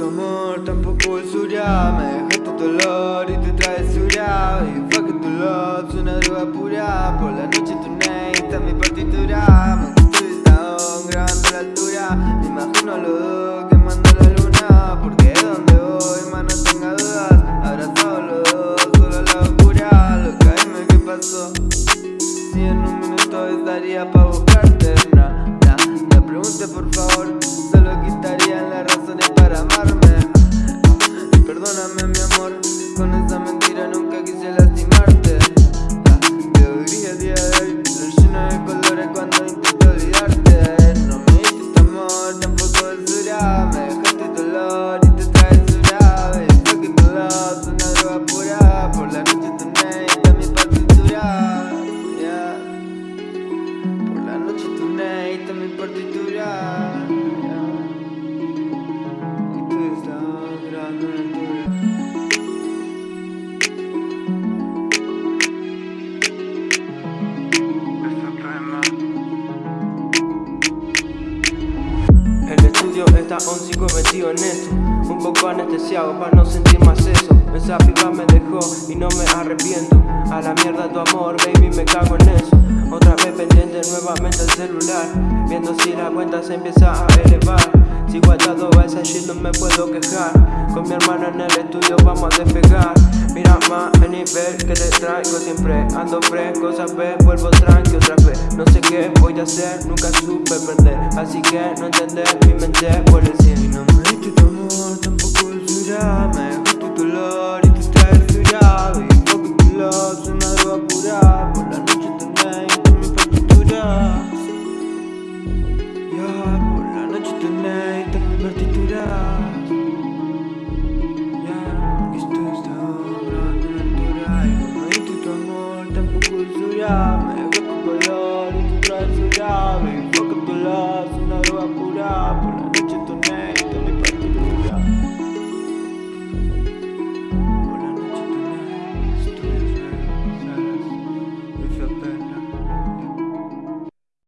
tu amor, tampoco el suya. Me dejaste dolor y te suya. Y fuck tu love, es una droga pura. Por la noche tu name está en mi partitura. Me gusta grabando la altura. Me imagino a los dos quemando la luna. Porque es donde voy, más no tenga dudas. Abrazados los dos, solo la oscura Loca, dime qué pasó Si en un minuto estaría pa' buscarte Nah, nah, no pregunte por favor amor Con esa mentira nunca quise lastimarte. Ah, Veo gris el día de hoy Lo lleno de colores Está un sigo metido en esto. Un poco anestesiado para no sentir más eso. Esa piba me dejó y no me arrepiento. A la mierda tu amor, baby, me cago en eso. Otra vez pendiente nuevamente el celular. Viendo si la cuenta se empieza a elevar. Sigo atado a esa shit, no me puedo quejar. Con mi hermano en el estudio vamos a despegar nivel que te traigo siempre Ando fresco, sabes, vuelvo tranqui otra vez. No sé qué voy a hacer, nunca supe perder. Así que no entender, mi mente vuelve Y siempre esto